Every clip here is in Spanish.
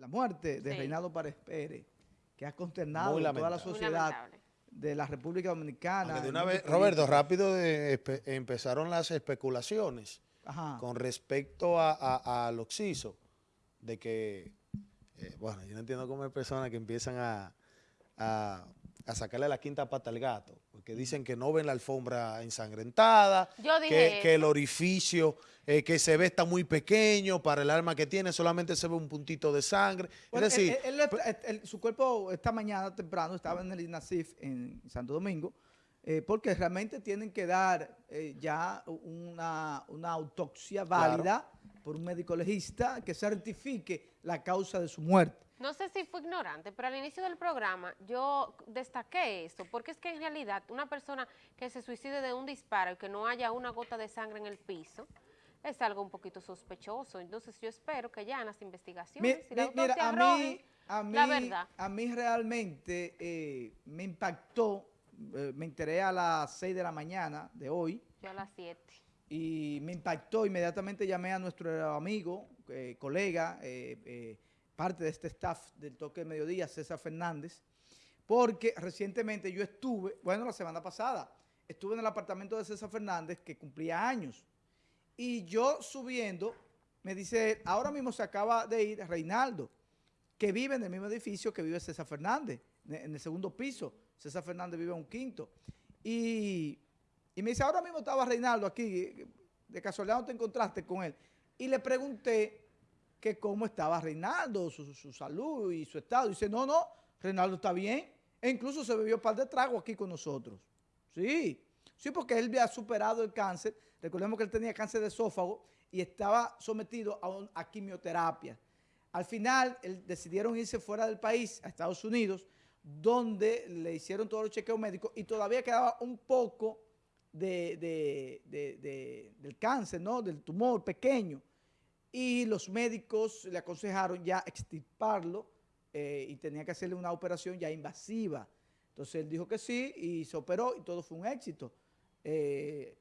la muerte de Sí. Reinaldo Párez Pérez, que ha consternado a toda la sociedad de la República Dominicana. Aunque de una vez, Roberto, rápido de- espe- empezaron las especulaciones Ajá. con respecto a, a, al Oxiso, de que, eh, bueno, yo no entiendo cómo hay personas que empiezan a, a, a sacarle la quinta pata al gato, dicen que no ven la alfombra ensangrentada, Yo que, dije que el orificio eh, que se ve está muy pequeño para el arma que tiene, solamente se ve un puntito de sangre. Bueno, es decir, él- él- él- él- su cuerpo esta mañana temprano estaba en el INASIF en Santo Domingo, eh, porque realmente tienen que dar eh, ya una, una autopsia Claro. válida por un médico legista que certifique la causa de su muerte. No sé si fue ignorante, pero al inicio del programa yo destaqué esto, porque es que en realidad una persona que se suicide de un disparo y que no haya una gota de sangre en el piso, es algo un poquito sospechoso. Entonces yo espero que ya en las Mi- investigaciones, si la mi- mira, a mí, a mí, la verdad. a mí realmente eh, me impactó, eh, me enteré a las 6 de la mañana de hoy, Yo a las 7. y me impactó, inmediatamente llamé a nuestro amigo, eh, colega, eh, eh, parte de este staff del toque del mediodía, César Fernández, porque recientemente yo estuve, bueno, la semana pasada, estuve en el apartamento de César Fernández que cumplía años, y yo subiendo, me dice, ahora mismo se acaba de ir Reinaldo, que vive en el mismo edificio que vive César Fernández, en en el segundo piso, César Fernández vive en un quinto, y y me dice, ahora mismo estaba Reinaldo aquí, de casualidad no te encontraste con él. Y le pregunté que cómo estaba Reinaldo, su, salud y su estado. Dice, no, no, Reinaldo está bien. E incluso se bebió un par de tragos aquí con nosotros. Sí, sí, porque él había superado el cáncer. Recordemos que él tenía cáncer de esófago y estaba sometido a, quimioterapia. Al final, él- decidieron irse fuera del país, a Estados Unidos, donde le hicieron todos los chequeos médicos y todavía quedaba un poco de, de- de- de- del cáncer, ¿no? Del tumor pequeño. Y los médicos le aconsejaron ya extirparlo eh, y tenía que hacerle una operación ya invasiva. Entonces él dijo que sí y se operó y todo fue un éxito. Eh,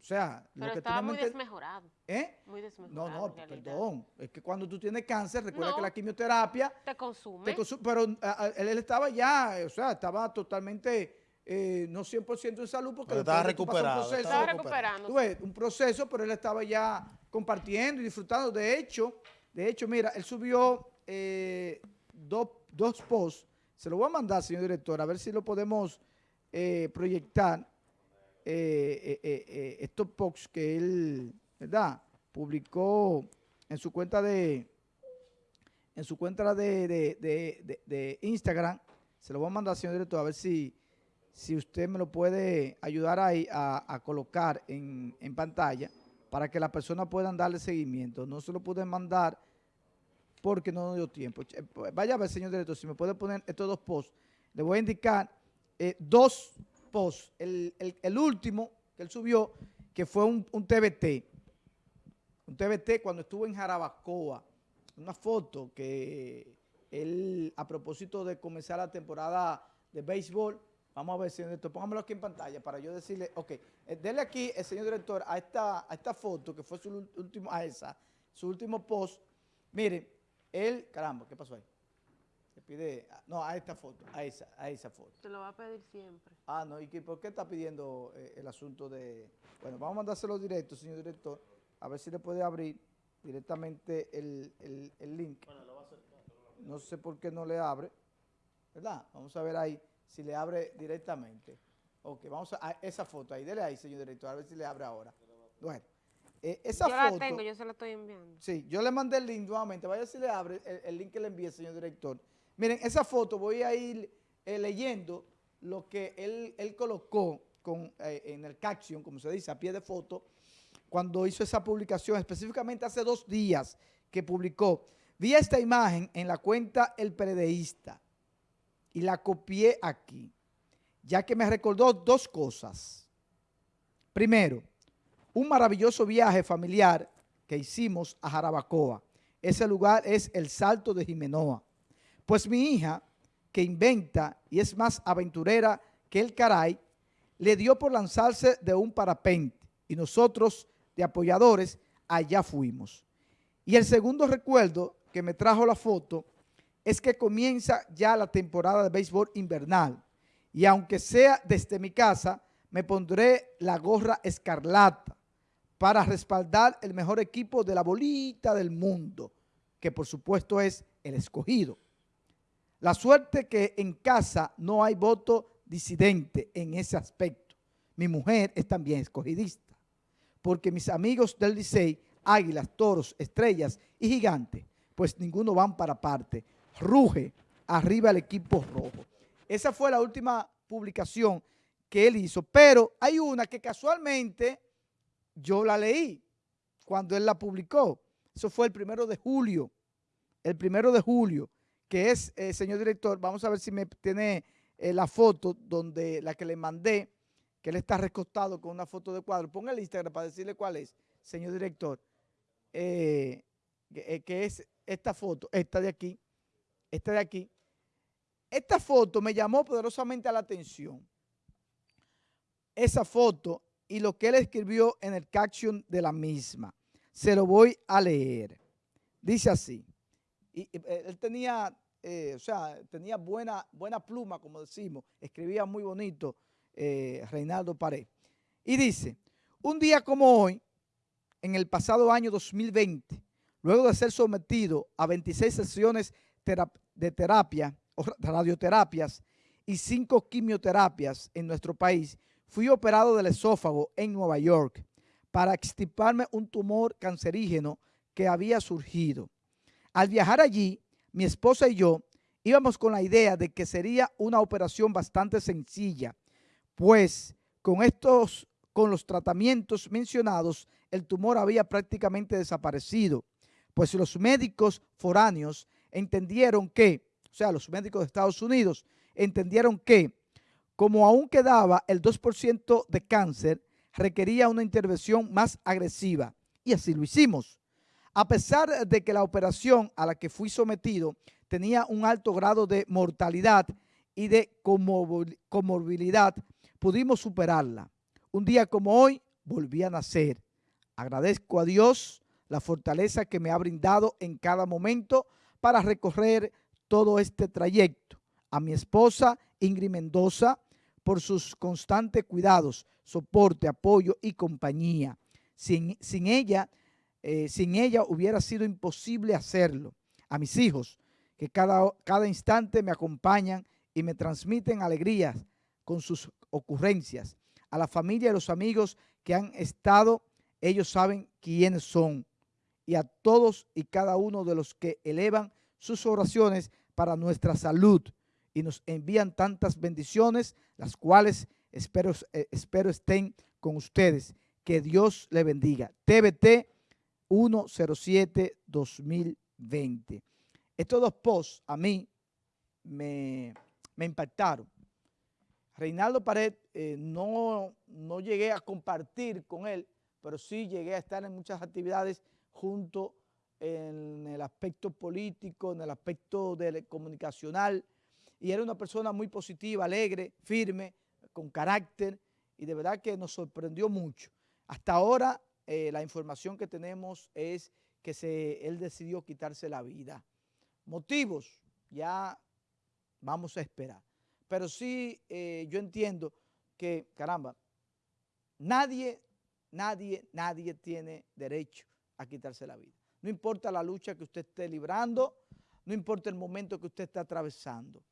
o sea, Pero tú estaba no muy desmejorado. ¿Eh? Muy No, desmejorado. no, realidad. perdón. Es que cuando tú tienes cáncer, recuerda No. que la quimioterapia Te consume. te consu- pero a- a- él, él estaba ya, o sea, estaba totalmente, eh, no 100% en salud, porque estaba un recuperado, proceso- Estaba recuperando. Tú ves, un proceso, pero él estaba ya compartiendo y disfrutando. De hecho, de hecho, mira, él subió eh, dos, dos posts. Se lo voy a mandar, señor director, a ver si lo podemos eh, proyectar. eh, eh, eh, eh, estos posts que él, ¿verdad? Publicó en su cuenta de en su cuenta de, de- de- de- de Instagram. Se lo voy a mandar, señor director, a ver si, si usted me lo puede ayudar a, a colocar en, pantalla para que las personas puedan darle seguimiento. No se lo pude mandar porque no nos dio tiempo. Vaya a ver, señor director, si me puede poner estos dos posts. Le voy a indicar eh, dos posts. El, el- el último que él subió, que fue un, un TBT. Un TBT cuando estuvo en Jarabacoa. Una foto que él, a propósito de comenzar la temporada de béisbol, vamos a ver, señor director, póngamelo aquí en pantalla para yo decirle, ok, eh, dele aquí, el señor director, a esta, a esta foto, que fue su último, a esa, su último post. Miren, él, caramba, ¿qué pasó ahí? Se pide, ah, no, a esta foto, a esa, a esa foto. Te lo va a pedir siempre. Ah, no, ¿y qué, por qué está pidiendo eh, el asunto de...? Bueno, vamos a mandárselo directo, señor director, a ver si le puede abrir directamente el, el- el link. No sé por qué no le abre, ¿verdad? Vamos a ver ahí si le abre directamente. Ok, vamos a, a esa foto ahí, dele ahí, señor director, a ver si le abre ahora. Bueno, eh, esa yo foto... la tengo, yo se la estoy enviando. Sí, yo le mandé el link nuevamente. Vaya si le abre el, el link que le envié, señor director. Miren, esa foto voy a ir eh, leyendo lo que él, él colocó con, eh, en el caption, como se dice, a pie de foto, cuando hizo esa publicación, específicamente hace dos días que publicó. Vi esta imagen en la cuenta El Peredeísta y la copié aquí, ya que me recordó dos cosas. Primero, un maravilloso viaje familiar que hicimos a Jarabacoa. Ese lugar es el Salto de Jimenoa. Pues mi hija, que inventa y es más aventurera que el caray, le dio por lanzarse de un parapente y nosotros, de apoyadores, allá fuimos. Y el segundo recuerdo que me trajo la foto es que comienza ya la temporada de béisbol invernal y aunque sea desde mi casa, me pondré la gorra escarlata para respaldar el mejor equipo de la bolita del mundo, que por supuesto es el escogido. La suerte que en casa no hay voto disidente en ese aspecto. Mi mujer es también escogidista, porque mis amigos del Licey, águilas, toros, estrellas y gigantes, pues ninguno van para parte. Ruge arriba el equipo rojo. Esa fue la última publicación que él hizo, pero hay una que casualmente yo la leí cuando él la publicó. Eso fue el primero de julio, el primero de julio, que es, eh, señor director, vamos a ver si me tiene eh, la foto donde la que le mandé, que él está recostado con una foto de cuadro. Ponga el Instagram para decirle cuál es, señor director, eh, que es esta foto, esta de aquí, esta de aquí. Esta foto me llamó poderosamente a la atención. Esa foto y lo que él escribió en el caption de la misma. Se lo voy a leer. Dice así. Y, eh, él tenía, eh, o sea, tenía buena, buena pluma, como decimos. Escribía muy bonito eh, Reinaldo Pared. Y dice, un día como hoy, en el pasado año 2020, luego de ser sometido a 26 sesiones de terapia radioterapias y 5 quimioterapias en nuestro país, fui operado del esófago en Nueva York para extirparme un tumor cancerígeno que había surgido. Al viajar allí, mi esposa y yo íbamos con la idea de que sería una operación bastante sencilla, pues con estos, con los tratamientos mencionados, el tumor había prácticamente desaparecido, pues los médicos foráneos entendieron que, o sea, los médicos de Estados Unidos entendieron que como aún quedaba el 2% de cáncer, requería una intervención más agresiva. Y así lo hicimos. A pesar de que la operación a la que fui sometido tenía un alto grado de mortalidad y de comorbilidad, pudimos superarla. Un día como hoy, volví a nacer. Agradezco a Dios la fortaleza que me ha brindado en cada momento para recorrer todo este trayecto. A mi esposa Ingrid Mendoza, por sus constantes cuidados, soporte, apoyo y compañía. Sin, sin ella, eh, sin ella hubiera sido imposible hacerlo. A mis hijos, que cada, cada instante me acompañan y me transmiten alegrías con sus ocurrencias. A la familia y los amigos que han estado, ellos saben quiénes son. Y a todos y cada uno de los que elevan sus oraciones para nuestra salud, y nos envían tantas bendiciones, las cuales espero, eh, espero estén con ustedes. Que Dios le bendiga. TBT 107-2020. Estos dos posts a mí me, impactaron. Reinaldo Pared, eh, no, no llegué a compartir con él, pero sí llegué a estar en muchas actividades junto en el aspecto político, en el aspecto comunicacional, y era una persona muy positiva, alegre, firme, con carácter y de verdad que nos sorprendió mucho. Hasta ahora eh, la información que tenemos es que se, él decidió quitarse la vida. Motivos, ya vamos a esperar. Pero sí eh, yo entiendo que, caramba, nadie, nadie, nadie tiene derecho a quitarse la vida. No importa la lucha que usted esté librando, no importa el momento que usted esté atravesando.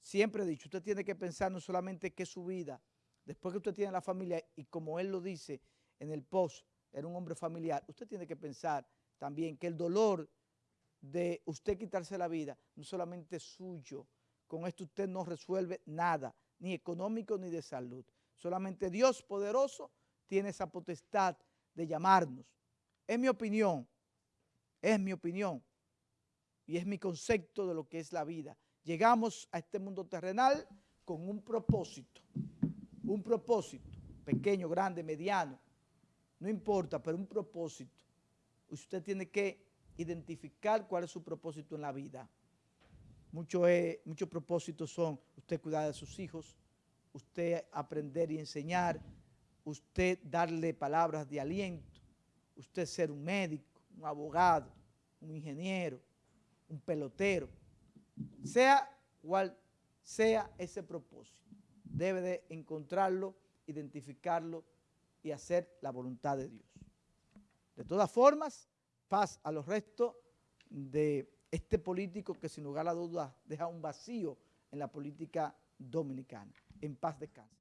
Siempre he dicho, usted tiene que pensar no solamente que su vida, después que usted tiene la familia, y como él lo dice en el post, era un hombre familiar, usted tiene que pensar también que el dolor de usted quitarse la vida no solamente es suyo, con esto usted no resuelve nada, ni económico ni de salud. Solamente Dios poderoso tiene esa potestad de llamarnos. Es mi opinión, es mi opinión y es mi concepto de lo que es la vida. Llegamos a este mundo terrenal con un propósito, un propósito, pequeño, grande, mediano, no importa, pero un propósito. Usted tiene que identificar cuál es su propósito en la vida. Muchos, muchos propósitos son usted cuidar de sus hijos, usted aprender y enseñar, usted darle palabras de aliento, usted ser un médico, un abogado, un ingeniero, un pelotero, sea cual sea ese propósito. Debe de encontrarlo, identificarlo y hacer la voluntad de Dios. De todas formas, paz a los restos de este político que sin lugar a dudas deja un vacío en la política dominicana. En paz descanse.